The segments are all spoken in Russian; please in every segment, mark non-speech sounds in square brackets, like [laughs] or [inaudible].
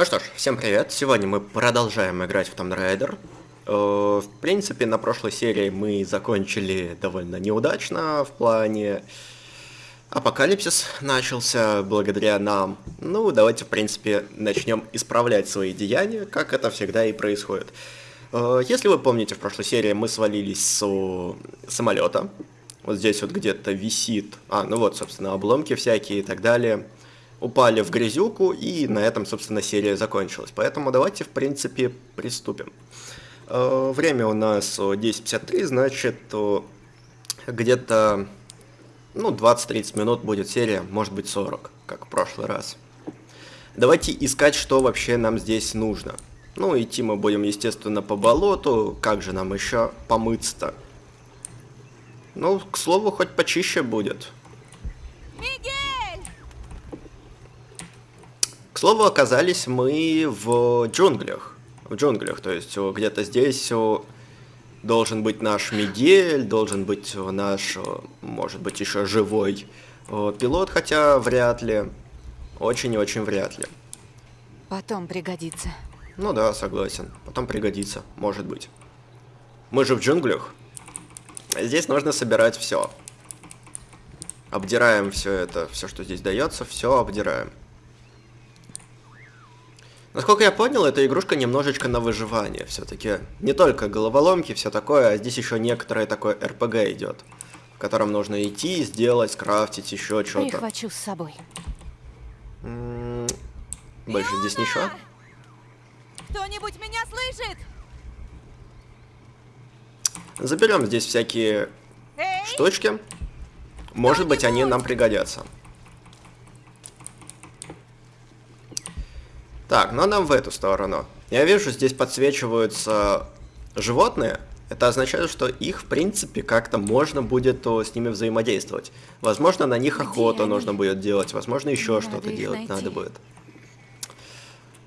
Ну что ж, всем привет. Сегодня мы продолжаем играть в Tomb Raider. Э, в принципе, на прошлой серии мы закончили довольно неудачно в плане... Апокалипсис начался благодаря нам. Ну, давайте, в принципе, начнем исправлять свои деяния, как это всегда и происходит. Э, если вы помните, в прошлой серии мы свалились с самолета. Вот здесь вот где-то висит... А, ну вот, собственно, обломки всякие и так далее упали в грязюку, и на этом, собственно, серия закончилась. Поэтому давайте, в принципе, приступим. Э, время у нас 10.53, значит, где-то ну, 20-30 минут будет серия, может быть 40, как в прошлый раз. Давайте искать, что вообще нам здесь нужно. Ну, идти мы будем, естественно, по болоту. Как же нам еще помыться-то? Ну, к слову, хоть почище будет. Мигель! К слову, оказались мы в джунглях. В джунглях, то есть где-то здесь должен быть наш Мигель, должен быть наш, может быть, еще живой пилот, хотя вряд ли. Очень и очень вряд ли. Потом пригодится. Ну да, согласен. Потом пригодится, может быть. Мы же в джунглях. Здесь нужно собирать все. Обдираем все это, все, что здесь дается, все обдираем. Насколько я понял, эта игрушка немножечко на выживание все-таки. Не только головоломки, все такое, а здесь еще некоторое такое РПГ идет. В котором нужно идти, сделать, скрафтить, еще что-то. Прихвачу с собой. М -м больше здесь ничего? Кто-нибудь меня слышит? Заберем здесь всякие Эй! штучки. Может быть, они нам пригодятся. Так, ну нам в эту сторону. Я вижу, здесь подсвечиваются животные. Это означает, что их, в принципе, как-то можно будет с ними взаимодействовать. Возможно, на них охоту нужно будет делать, возможно, еще что-то делать найти. надо будет.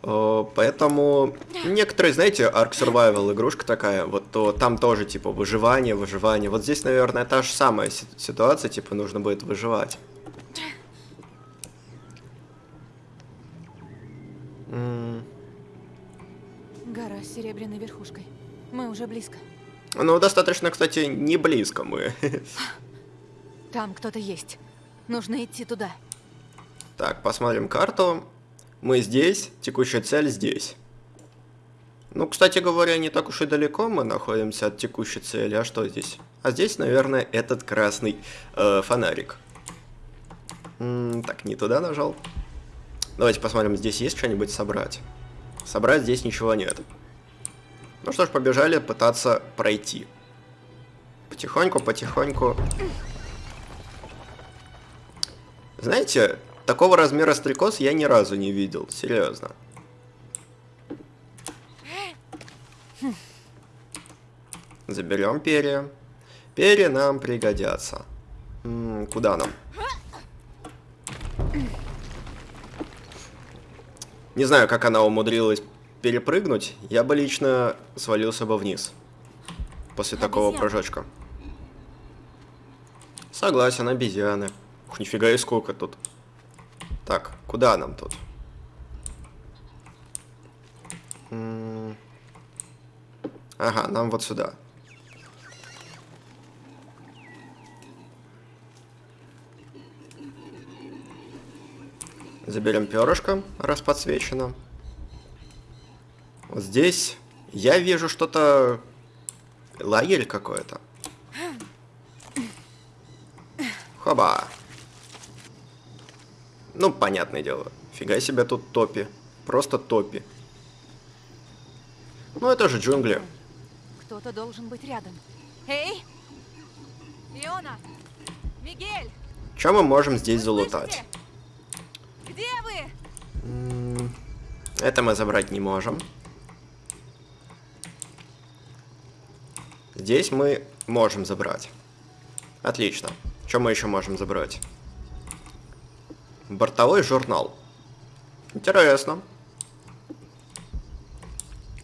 О, Поэтому некоторые, знаете, Ark Survival игрушка такая, вот то там тоже типа выживание, выживание. Вот здесь, наверное, та же самая си- ситуация, типа нужно будет выживать. Гора с серебряной верхушкой. Мы уже близко. Ну, достаточно, кстати, не близко мы. Там кто-то есть. Нужно идти туда. Так, посмотрим карту. Мы здесь, текущая цель здесь. Ну, кстати говоря, не так уж и далеко мы находимся от текущей цели. А что здесь? А здесь, наверное, этот красный э, фонарик. М, так, не туда нажал. Давайте посмотрим, здесь есть что-нибудь собрать. Собрать здесь ничего нет. Ну что ж, побежали пытаться пройти. Потихоньку, потихоньку. Знаете, такого размера стрекоз я ни разу не видел, серьезно. Заберем перья. Перья нам пригодятся. М, куда нам? Не знаю, как она умудрилась перепрыгнуть. Я бы лично свалился бы вниз. После такого прыжочка. Согласен, обезьяны. Ух, нифига и сколько тут. Так, куда нам тут? Ага, нам вот сюда. Заберем перышко, раз подсвечено. Вот здесь я вижу что-то... Лагерь какой-то. Хоба. Ну, понятное дело. Фига себе тут топи. Просто топи. Ну, это же джунгли. Кто-то должен быть рядом. Эй! Фиона! Мигель! Что мы можем здесь вы залутать? Где вы? Это мы забрать не можем. Здесь мы можем забрать. Отлично. Что мы еще можем забрать? Бортовой журнал. Интересно.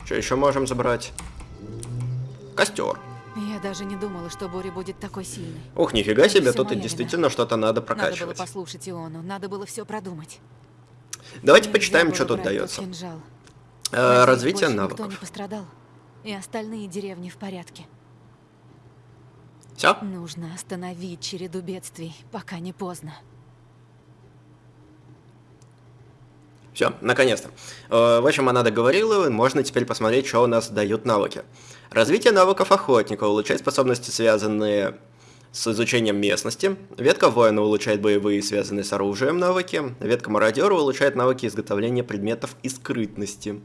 Что еще можем забрать? Костер. Я даже не думала, что буря будет такой сильной. Ух, нифига Это себе, тут и действительно что-то надо Надо было прокачивать. послушать Иону, надо было все продумать. Давайте Нельзя почитаем, что тут дается. Э, развитие больше Никто навыков. не пострадал. И остальные деревни в порядке. Все? Нужно остановить череду бедствий, пока не поздно. Все, наконец-то. Э, В общем, она договорила, можно теперь посмотреть, что у нас дают навыки. Развитие навыков охотника улучшает способности, связанные с изучением местности. Ветка воина улучшает боевые, связанные с оружием навыки. Ветка мародера улучшает навыки изготовления предметов и скрытности.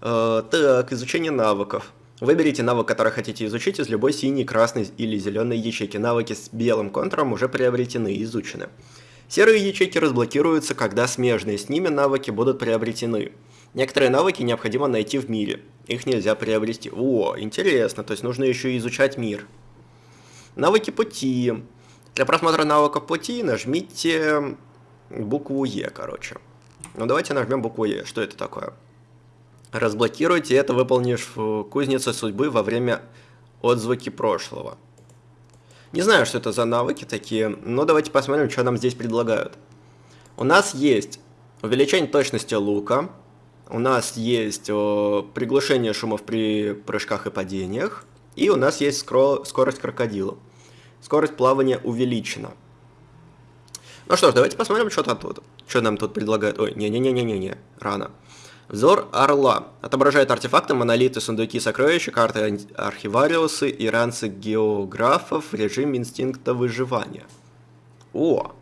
Э, так, изучение навыков. Выберите навык, который хотите изучить из любой синей, красной или зеленой ячейки. Навыки с белым контуром уже приобретены и изучены. Серые ячейки разблокируются, когда смежные с ними навыки будут приобретены. Некоторые навыки необходимо найти в мире. Их нельзя приобрести. О, интересно, то есть нужно еще и изучать мир. Навыки пути. Для просмотра навыков пути нажмите букву Е, короче. Ну давайте нажмем букву Е. Что это такое? Разблокируйте это, выполнив э, кузницу судьбы во время отзвуки прошлого. Не знаю, что это за навыки такие, но давайте посмотрим, что нам здесь предлагают. У нас есть увеличение точности лука, у нас есть э, приглушение шумов при прыжках и падениях, и у нас есть скро- скорость крокодила. Скорость плавания увеличена. Ну что ж, давайте посмотрим, что тут. Что нам тут предлагают. Ой, не-не-не-не-не, рано. Взор Орла. Отображает артефакты, монолиты, сундуки, сокровища, карты архивариусы и ранцы географов в режиме инстинкта выживания. О!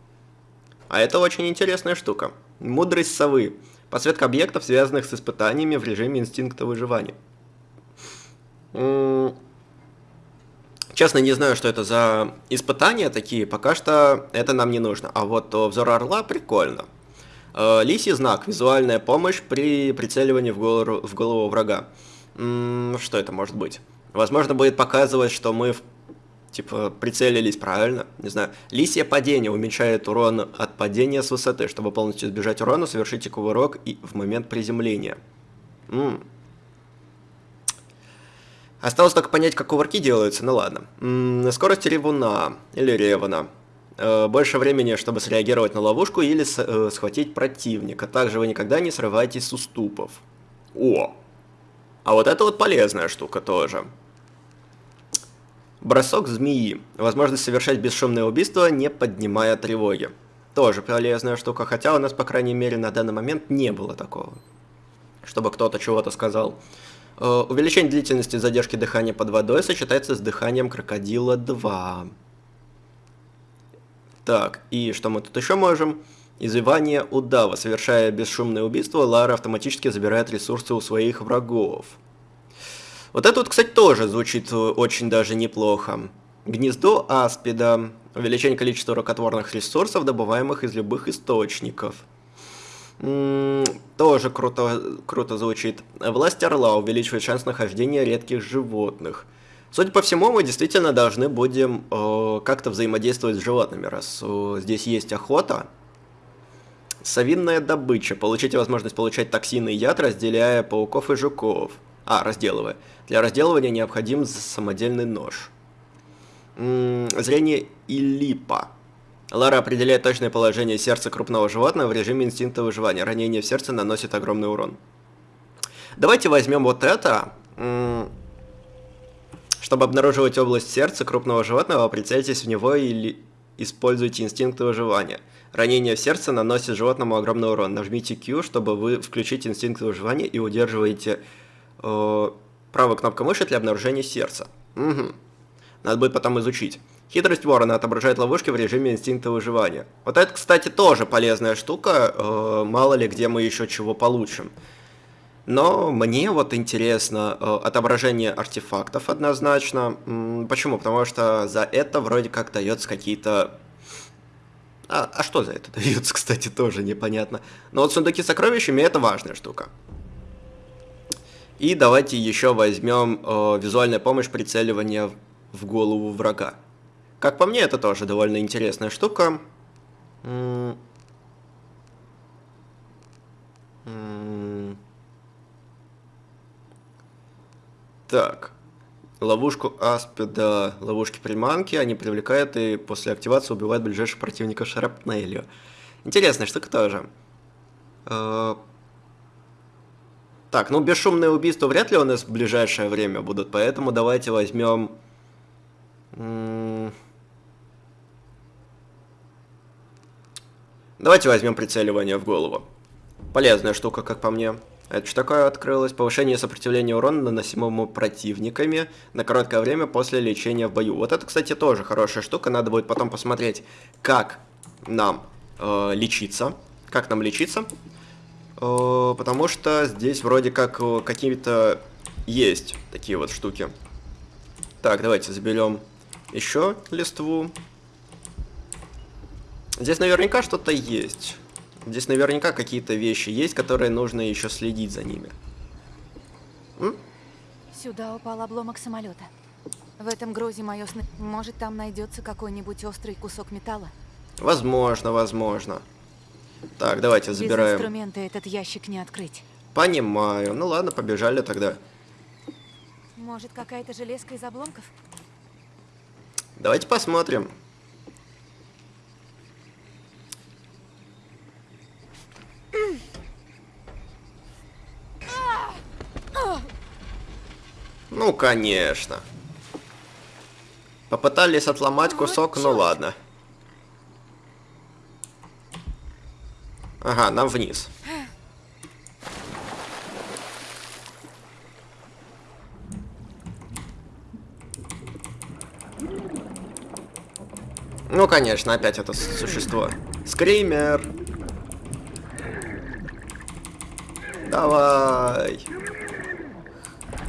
А это очень интересная штука. Мудрость совы. Подсветка объектов, связанных с испытаниями в режиме инстинкта выживания. Честно, не знаю, что это за испытания такие, пока что это нам не нужно. А вот взор орла прикольно. Э, Лисий знак. Визуальная помощь при прицеливании в голову, в голову врага. М, Что это может быть? Возможно, будет показывать, что мы типа прицелились правильно. Не знаю. Лисье падение уменьшает урон от падения с высоты. Чтобы полностью избежать урона, совершите кувырок и в момент приземления. М. Осталось только понять, как кувырки делаются, ну ладно. М, Скорость ревуна или ревана. Э, Больше времени, чтобы среагировать на ловушку или э, схватить противника. Также вы никогда не срываетесь с уступов. О! А вот это вот полезная штука тоже. Бросок змеи. Возможность совершать бесшумное убийство, не поднимая тревоги. Тоже полезная штука, хотя у нас, по крайней мере, на данный момент не было такого. Чтобы кто-то чего-то сказал. Э, Увеличение длительности задержки дыхания под водой сочетается с дыханием крокодила 2. Так, и что мы тут еще можем? Извивание удава. Совершая бесшумное убийство, Лара автоматически забирает ресурсы у своих врагов. Вот это вот, кстати, тоже звучит э, очень даже неплохо. Гнездо аспида. Увеличение количества рукотворных ресурсов, добываемых из любых источников. М, Тоже круто, круто звучит. Власть орла увеличивает шанс нахождения редких животных. Судя по всему, мы действительно должны будем э, как-то взаимодействовать с животными, раз э, здесь есть охота. Совинная добыча. Получите возможность получать токсины и яд, разделяя пауков и жуков. А, разделывая. Для разделывания необходим самодельный нож. М, Зрение Илипа. Лара определяет точное положение сердца крупного животного в режиме инстинкта выживания. Ранение в сердце наносит огромный урон. Давайте возьмем вот это. М, Чтобы обнаруживать область сердца крупного животного, прицельтесь в него или используйте инстинкт выживания. Ранение в сердце наносит животному огромный урон. Нажмите Q, чтобы вы включить инстинкт выживания и удерживаете э, правой кнопкой мыши для обнаружения сердца. Мгм. Надо будет потом изучить. Хитрость ворона отображает ловушки в режиме инстинкта выживания. Вот это, кстати, тоже полезная штука. э, мало ли где мы еще чего получим. Но мне вот интересно э, отображение артефактов однозначно. Почему? Потому что за это вроде как дается какие-то... А, а что за это [laughs] дается, кстати, тоже непонятно. Но вот сундуки с сокровищами это важная штука. И давайте еще возьмем э, визуальная помощь прицеливания в- голову врага. Как по мне, это тоже довольно интересная штука. Так. ловушку аспида, ловушки приманки, они привлекают и после активации убивают ближайших противников шрапнелью. Интересная штука тоже. Э, так, ну бесшумные убийства вряд ли у нас в ближайшее время будут, поэтому давайте возьмем... Давайте возьмем прицеливание в голову. Полезная штука, как по мне. Это что такое открылось? Повышение сопротивления урона, наносимому противниками на короткое время после лечения в бою. Вот это, кстати, тоже хорошая штука. Надо будет потом посмотреть, как нам э, лечиться. Как нам лечиться. Э, потому что здесь вроде как э, какие-то есть такие вот штуки. Так, давайте заберем еще листву. Здесь наверняка что-то есть. Здесь наверняка какие-то вещи есть, которые нужно еще следить за ними. М? Сюда упал обломок самолета. В этом грозе мое сны... Может, там найдется какой-нибудь острый кусок металла? Возможно, возможно. Так, давайте забираем. Без инструмента этот ящик не открыть. Понимаю. Ну ладно, побежали тогда. Может, какая-то железка из обломков? Давайте посмотрим. Ну, конечно. Попытались отломать кусок, ну ладно. Ага, нам вниз. Ну, конечно, опять это существо. Скример. Давай.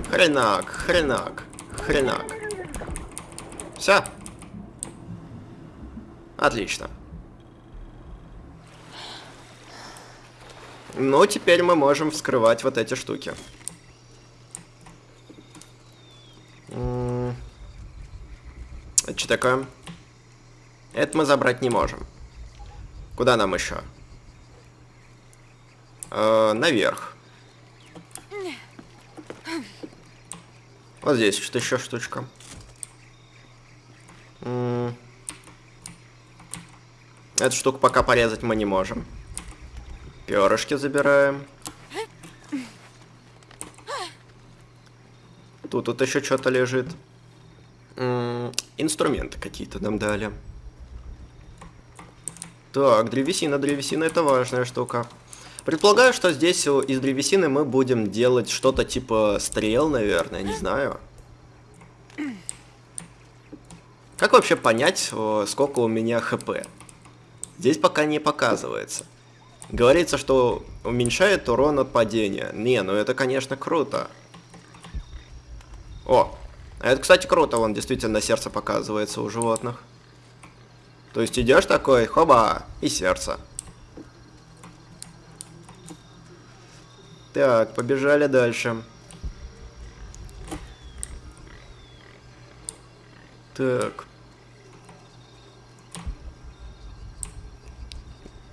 Хренак, хренак, хренак. Все. Отлично. Ну, теперь мы можем вскрывать вот эти штуки. Это что такое? Это мы забрать не можем. Куда нам еще? Э, наверх. Вот здесь что-то еще штучка. Эту штуку пока порезать мы не можем. Перышки забираем. Тут, тут еще что-то лежит. инструменты какие-то нам дали. Так, древесина, древесина это важная штука. Предполагаю, что здесь из древесины мы будем делать что-то типа стрел, наверное, не знаю. Как вообще понять, сколько у меня хп? Здесь пока не показывается. Говорится, что уменьшает урон от падения. Не, ну это, конечно, круто. О, а это, кстати, круто, вон действительно сердце показывается у животных. То есть идешь такой, хоба, и сердце. Так, побежали дальше. Так.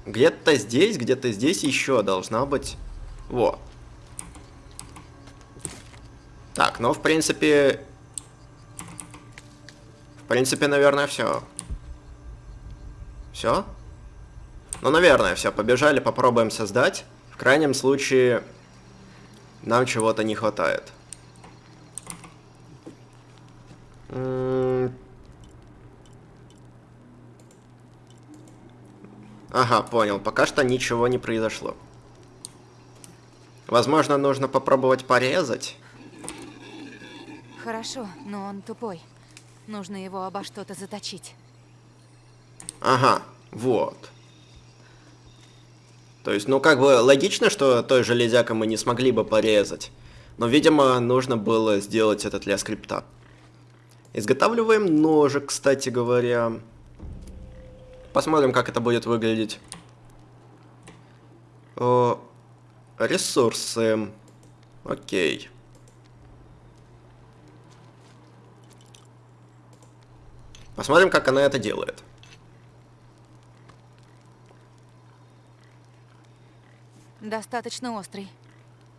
Где-то здесь, где-то здесь еще должна быть... Во. Так, ну, в принципе... В принципе, наверное, все. Все? Ну, наверное, все. Побежали, попробуем создать. В крайнем случае, нам чего-то не хватает. Ага, понял. Пока что ничего не произошло. Возможно, нужно попробовать порезать. Хорошо, но он тупой. Нужно его обо что-то заточить. Ага, вот. То есть, ну, как бы логично, что той железякой мы не смогли бы порезать. Но, видимо, нужно было сделать это для скрипта. Изготавливаем ножик, кстати говоря. Посмотрим, как это будет выглядеть. О, ресурсы. Окей. Посмотрим, как она это делает. Достаточно острый.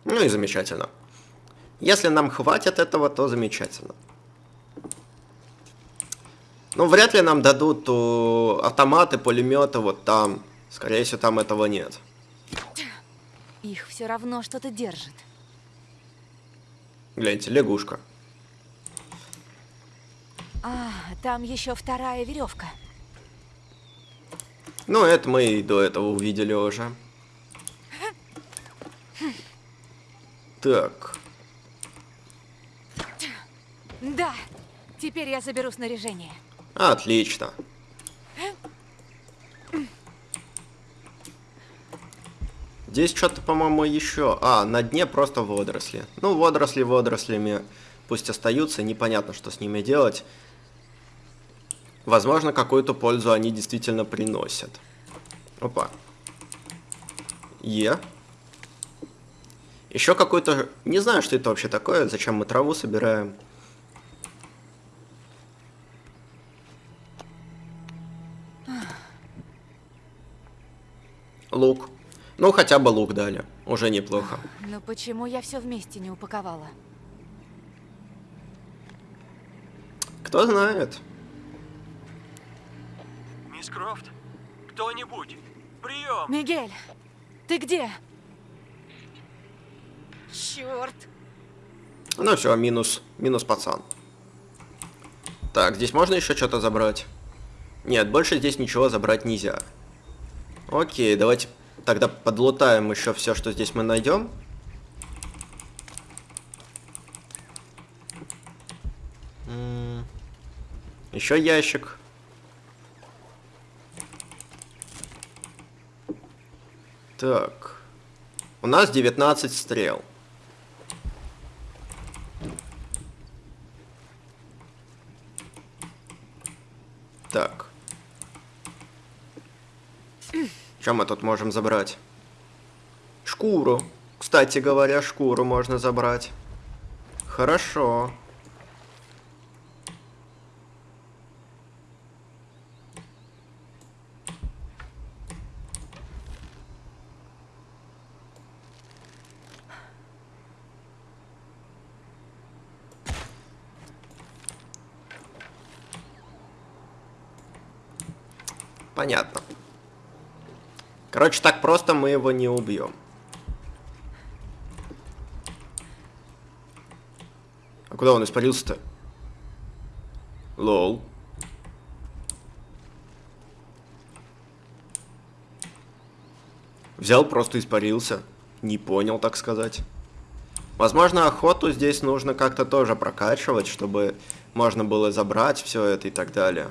Ну и замечательно. Если нам хватит этого, то замечательно. Ну, вряд ли нам дадут о, автоматы, пулеметы вот там. Скорее всего, там этого нет. Их все равно что-то держит. Гляньте, лягушка. А, там еще вторая веревка. Ну, это мы и до этого увидели уже. Так. Да, теперь я заберу снаряжение. Отлично. Здесь что-то, по-моему, еще... А, на дне просто водоросли. Ну, водоросли водорослями пусть остаются, непонятно, что с ними делать. Возможно, какую-то пользу они действительно приносят. Опа. Е. Еще какой-то... Не знаю, что это вообще такое, зачем мы траву собираем. Лук. Ну, хотя бы лук дали. Уже неплохо. Но почему я все вместе не упаковала? Кто знает. Мисс Крофт, кто-нибудь, прием! Мигель, ты где? Черт! Ну все, минус, минус пацан. Так, здесь можно еще что-то забрать? Нет, больше здесь ничего забрать нельзя. Окей, давайте тогда подлутаем еще все, что здесь мы найдем. Еще ящик. Так. У нас 19 стрел. Так. Что мы тут можем забрать? Шкуру. Кстати говоря, шкуру можно забрать. Хорошо. Понятно. Короче, так просто мы его не убьем. А куда он испарился-то? Лол. Взял, просто испарился. Не понял, так сказать. Возможно, охоту здесь нужно как-то тоже прокачивать, чтобы можно было забрать все это и так далее.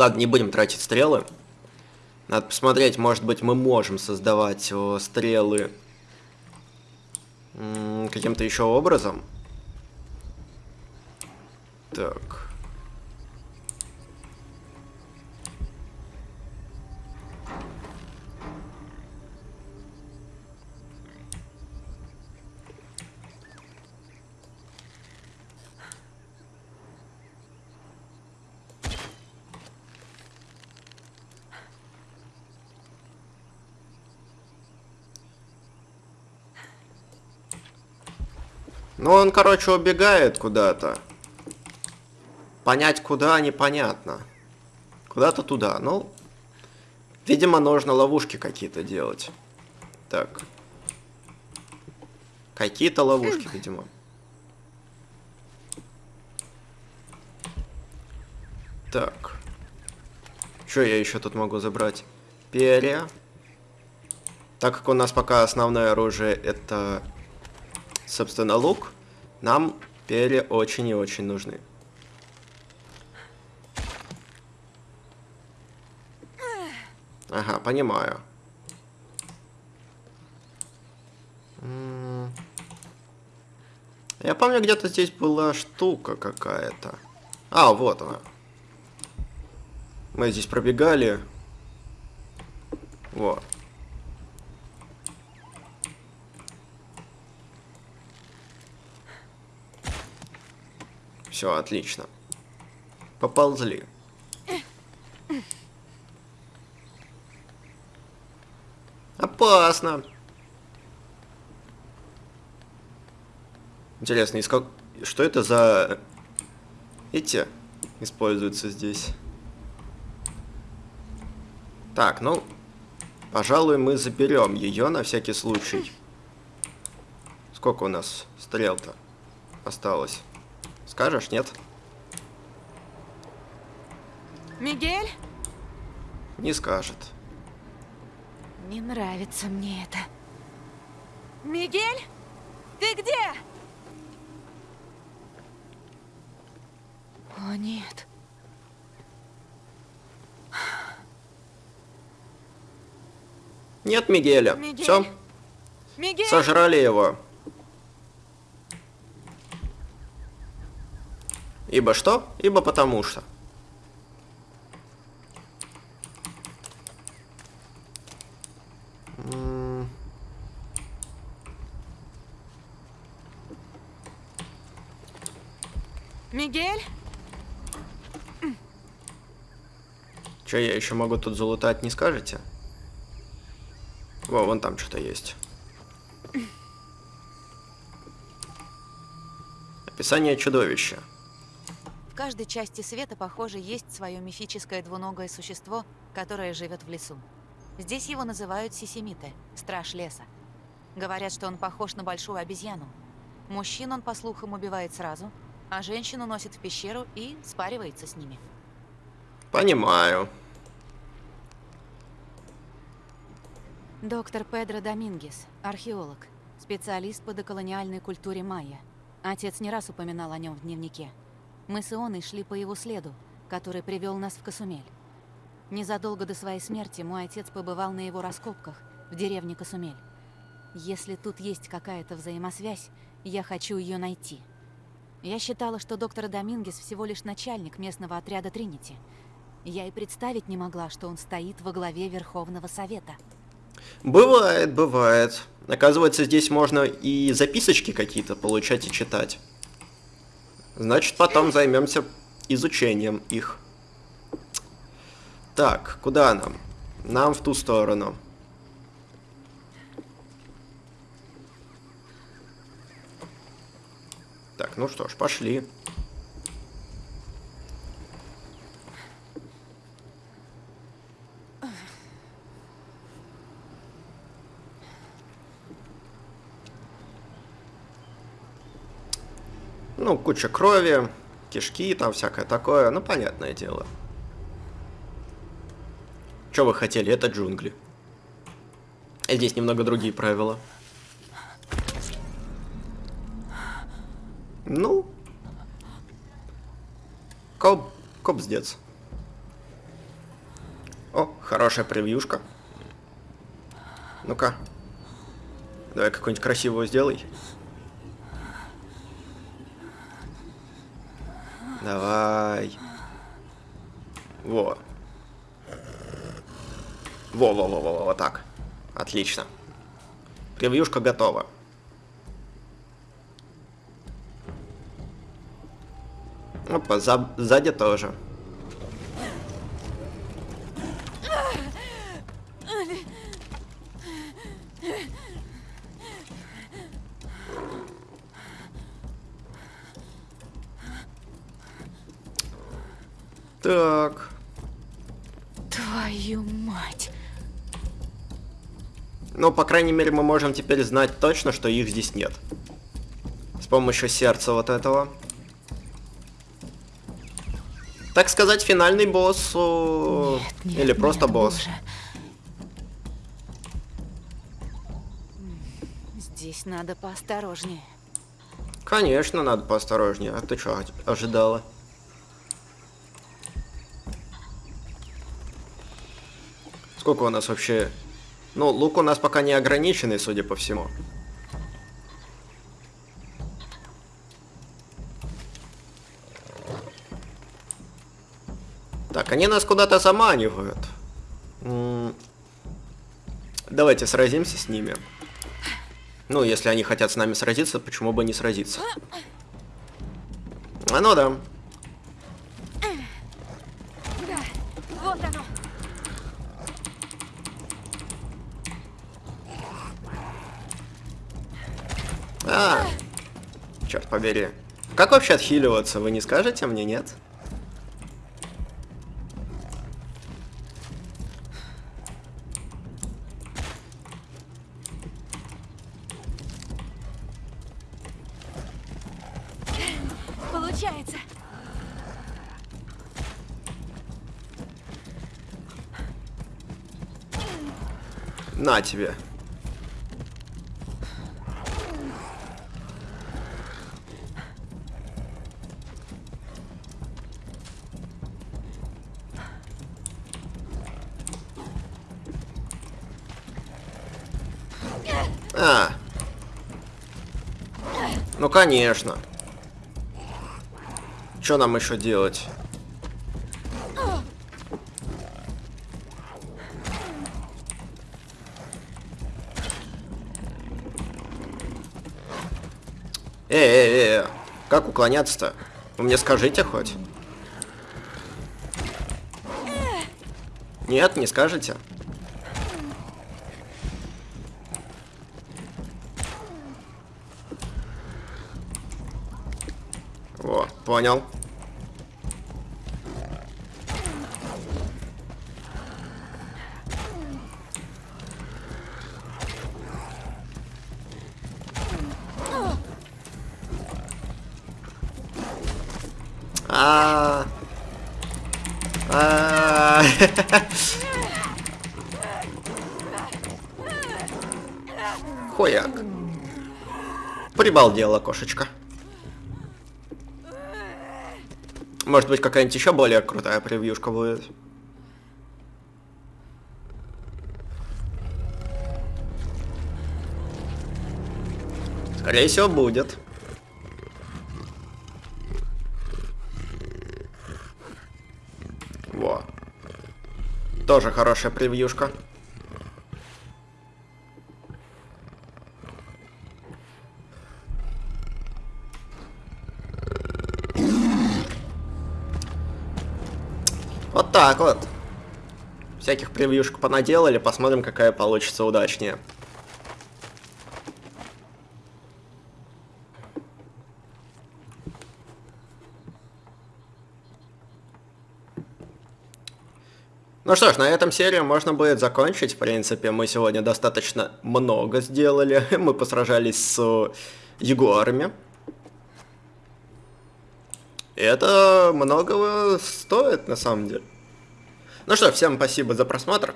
Ладно, не будем тратить стрелы. Надо посмотреть, может быть, мы можем создавать о, стрелы каким-то еще образом. Так. Ну, он, короче, убегает куда-то. Понять, куда, непонятно. Куда-то туда. Ну, видимо, нужно ловушки какие-то делать. Так. Какие-то ловушки, видимо. Так. Что я еще тут могу забрать? Перья. Так как у нас пока основное оружие это собственно, лук, нам перья очень и очень нужны. Ага, понимаю. Я помню, где-то здесь была штука какая-то. А, вот она. Мы здесь пробегали. Вот. Все, отлично. Поползли. Опасно. Интересно, из как... что это за... Эти используются здесь? Так, ну, пожалуй, мы заберем ее на всякий случай. Сколько у нас стрел-то осталось? Скажешь, нет? Мигель? Не скажет. Не нравится мне это. Мигель? Ты где? О, нет. Нет Мигеля. Мигель? Все, Мигель? сожрали его. Ибо что? Ибо потому что. Мигель? Че я еще могу тут залутать, не скажете? Во, вон там что-то есть. Описание чудовища. В каждой части света, похоже, есть свое мифическое двуногое существо, которое живет в лесу. Здесь его называют сисимиты, страж леса. Говорят, что он похож на большую обезьяну. Мужчин он, по слухам, убивает сразу, а женщину носит в пещеру и спаривается с ними. Понимаю. Доктор Педро Домингес, археолог, специалист по доколониальной культуре майя. Отец не раз упоминал о нем в дневнике. Мы с Ионой шли по его следу, который привел нас в Касумель. Незадолго до своей смерти мой отец побывал на его раскопках в деревне Касумель. Если тут есть какая-то взаимосвязь, я хочу ее найти. Я считала, что доктор Домингес всего лишь начальник местного отряда Тринити. Я и представить не могла, что он стоит во главе Верховного Совета. Бывает, бывает. Оказывается, здесь можно и записочки какие-то получать и читать. Значит, потом займемся изучением их. Так, куда нам? Нам в ту сторону. Так, ну что ж, пошли. Ну, куча крови, кишки, там всякое такое. Ну, понятное дело. Что вы хотели? Это джунгли. Здесь немного другие правила. Ну. Коп, копсдец. О, хорошая превьюшка. Ну-ка. Давай какую-нибудь красивую сделай. Давай. Во. Во-во-во-во, вот так. Отлично. Превьюшка готова. Опа, за, сзади тоже. Так. Твою мать. Ну, по крайней мере, мы можем теперь знать точно, что их здесь нет. С помощью сердца вот этого. Так сказать, финальный босс... о, Нет, нет, Или просто нет, босс. боже. Здесь надо поосторожнее. Конечно, надо поосторожнее. А ты что, ожидала? Сколько у нас вообще... Ну, лук у нас пока не ограниченный, судя по всему. Так, они нас куда-то заманивают. Давайте сразимся с ними. Ну, если они хотят с нами сразиться, почему бы не сразиться? А ну. Да, побери. Как вообще отхиливаться, вы не скажете мне, нет? Получается. На тебе. А. Ну, конечно. Что нам еще делать? Эй, как уклоняться-то? Вы мне скажите хоть. Нет, не скажете. Понял. А. А. [laughs] Хуяк. Прибалдела кошечка. Может быть, какая-нибудь еще более крутая превьюшка будет. Скорее всего, будет. Во. Тоже хорошая превьюшка. Так вот. Всяких превьюшек понаделали, посмотрим, какая получится удачнее. Ну что ж, на этом серию можно будет закончить. В принципе, мы сегодня достаточно много сделали. [laughs] Мы посражались с ягуарами. И это многого стоит, на самом деле. Ну что, всем спасибо за просмотр.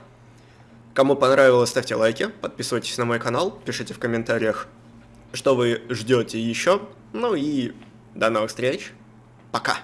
Кому понравилось, ставьте лайки, подписывайтесь на мой канал, пишите в комментариях, что вы ждете еще. Ну и до новых встреч. Пока.